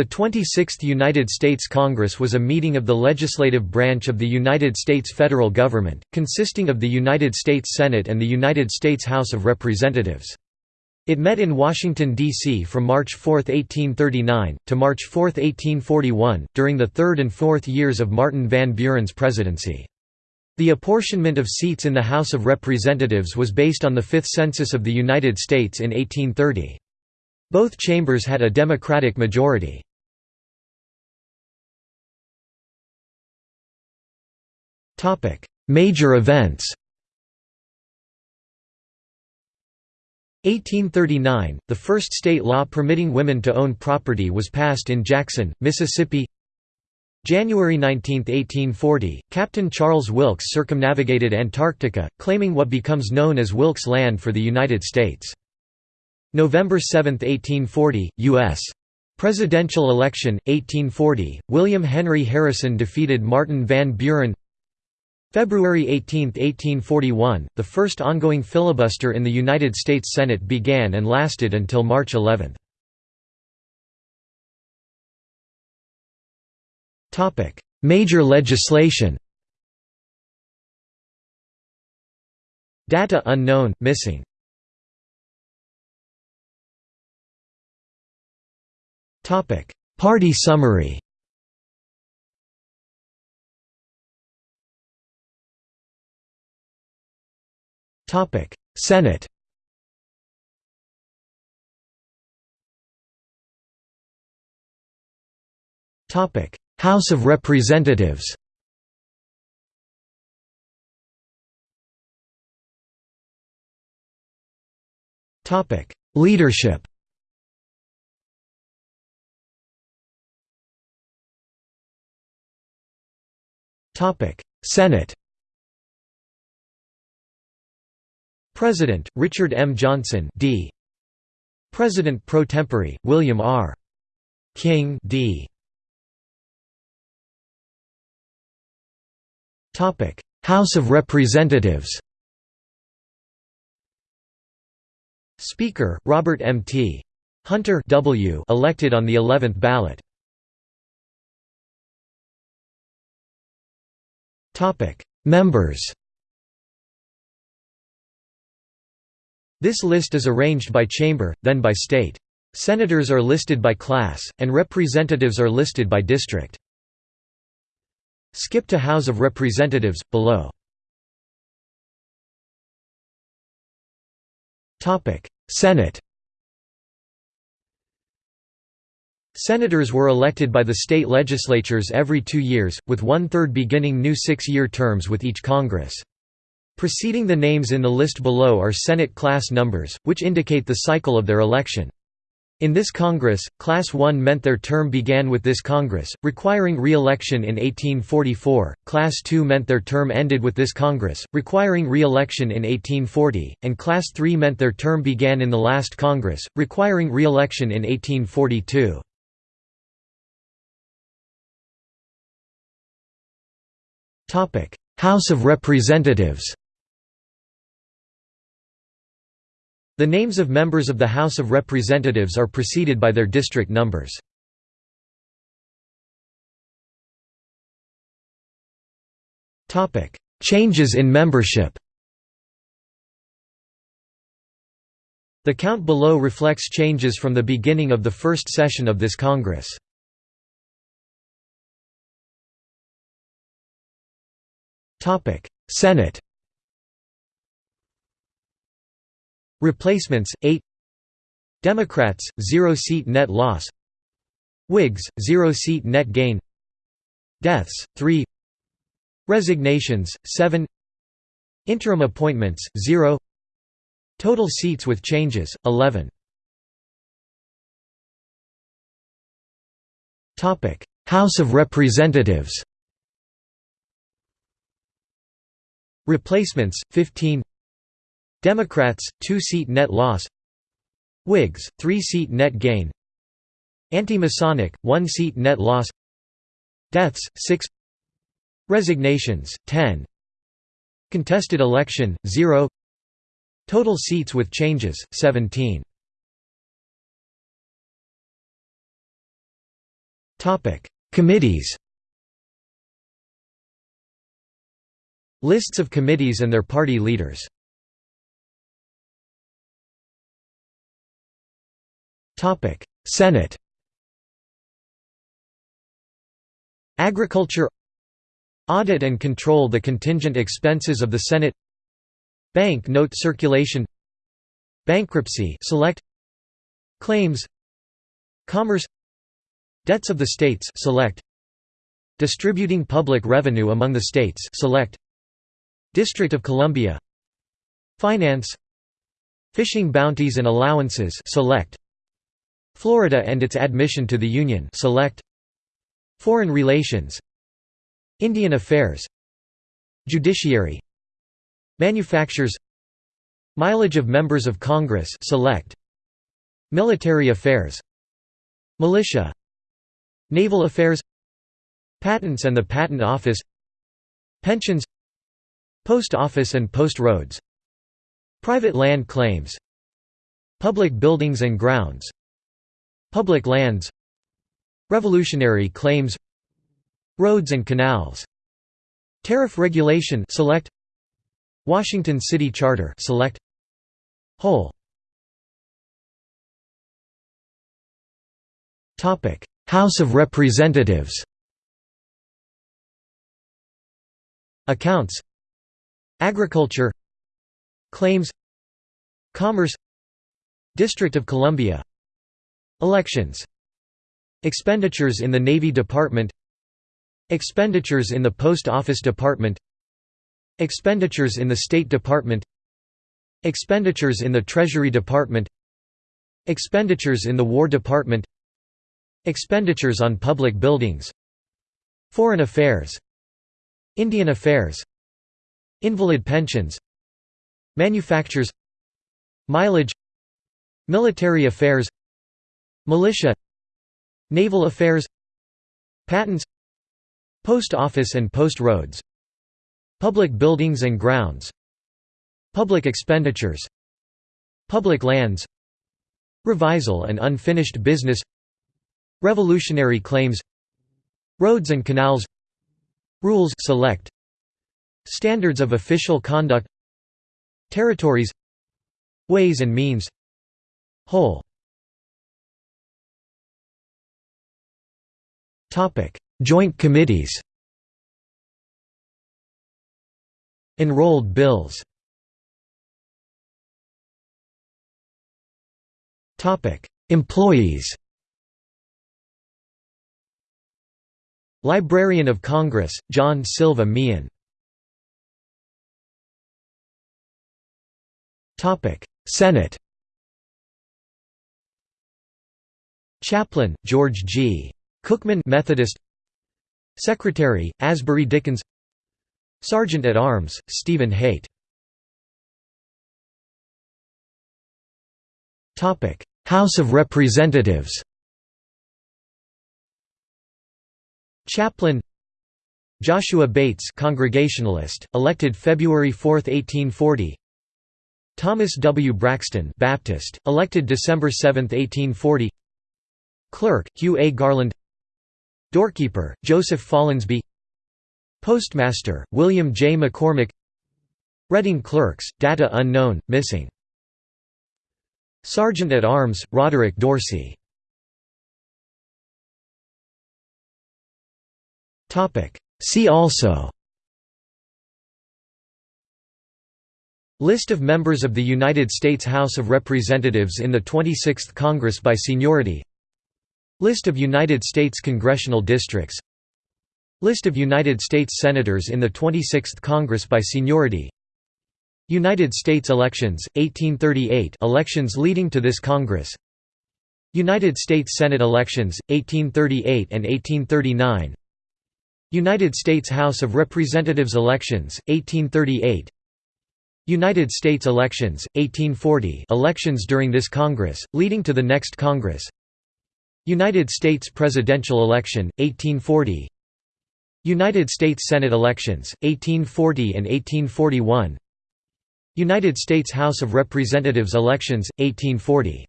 The 26th United States Congress was a meeting of the legislative branch of the United States federal government, consisting of the United States Senate and the United States House of Representatives. It met in Washington, D.C. from March 4, 1839, to March 4, 1841, during the third and fourth years of Martin Van Buren's presidency. The apportionment of seats in the House of Representatives was based on the Fifth Census of the United States in 1830. Both chambers had a Democratic majority. Major events 1839, the first state law permitting women to own property was passed in Jackson, Mississippi January 19, 1840, Captain Charles Wilkes circumnavigated Antarctica, claiming what becomes known as Wilkes Land for the United States. November 7, 1840, U.S. Presidential election, 1840, William Henry Harrison defeated Martin Van Buren February 18, 1841, the first ongoing filibuster in the United States Senate began and lasted until March 11. Major legislation. Data unknown, missing. Party summary Senate House of Representatives Topic: Leadership Topic: Senate President, Richard M. Johnson D. President pro tempore, William R. King D. House of Representatives Speaker, Robert M. T. Hunter W. elected on the 11th ballot. Members This list is arranged by chamber, then by state. Senators are listed by class, and representatives are listed by district. Skip to House of Representatives, below. Senate Senators were elected by the state legislatures every two years, with one-third beginning new six-year terms with each Congress. Preceding the names in the list below are Senate class numbers, which indicate the cycle of their election. In this Congress, Class 1 meant their term began with this Congress, requiring re-election in 1844, Class 2 meant their term ended with this Congress, requiring re-election in 1840, and Class 3 meant their term began in the last Congress, requiring re-election in 1842. House of Representatives The names of members of the House of Representatives are preceded by their district numbers. Changes in membership The count below reflects changes from the beginning of the first session of this Congress. Senate Replacements 8 Democrats 0 seat net loss. Whigs 0 seat net gain. Deaths 3 Resignations 7 Interim appointments 0 Total seats with changes 11 Topic. House of Representatives. Replacements 15 Democrats, 2-seat net loss. Whigs, 3-seat net gain. Anti-Masonic, 1-seat net loss. Deaths, 6 Resignations, 10 Contested election, 0 Total seats with changes, 17 Committees. Lists of committees and their party leaders Senate Agriculture Audit and control the contingent expenses of the Senate Bank note circulation Bankruptcy select Claims Commerce Debts of the states select Distributing public revenue among the states select District of Columbia Finance Fishing bounties and allowances select Florida and its admission to the Union. Select Foreign relations. Indian affairs. Judiciary. Manufactures. Mileage of members of Congress. Select Military affairs. Militia. Naval affairs. Patents and the Patent Office. Pensions. Post Office and Post Roads. Private land claims. Public buildings and grounds Public lands Revolutionary claims Roads and canals Tariff regulation select Washington City Charter select Whole. Topic House of Representatives. Accounts. Agriculture. Claims. Commerce. District of Columbia Elections. Expenditures in the Navy Department. Expenditures in the Post Office Department. Expenditures in the State Department. Expenditures in the Treasury Department. Expenditures in the War Department. Expenditures on public buildings. Foreign affairs. Indian affairs. Invalid pensions. Manufactures. Mileage. Military affairs Militia Naval affairs Patents Post office and post roads Public buildings and grounds Public expenditures Public lands Revisal and unfinished business Revolutionary claims Roads and canals Rules select Standards of official conduct Territories Ways and means Whole Joint committees Enrolled bills Topic: Employees Librarian of Congress, John Silva Meehan. Topic: Senate Chaplain, George G. Cookman Methodist. Secretary, Asbury Dickins. Sergeant at Arms, Stephen Haight. House of Representatives. Chaplain. Joshua Bates Congregationalist, elected February 4, 1840 Thomas W. Braxton Baptist, elected December 7, 1840 Clerk, Hugh A. Garland Doorkeeper, Joseph Follansbee Postmaster, William J. McCormick Reading Clerks, data unknown, missing. Sergeant at Arms, Roderick Dorsey. See also. List of members of the United States House of Representatives in the 26th Congress by seniority List of United States congressional districts. List of United States Senators in the 26th Congress by seniority. United States elections, 1838 elections leading to this Congress. United States Senate elections, 1838 and 1839 United States House of Representatives elections, 1838 United States elections, 1840 elections during this Congress, leading to the next Congress United States presidential election, 1840 United States Senate elections, 1840 and 1841 United States House of Representatives elections, 1840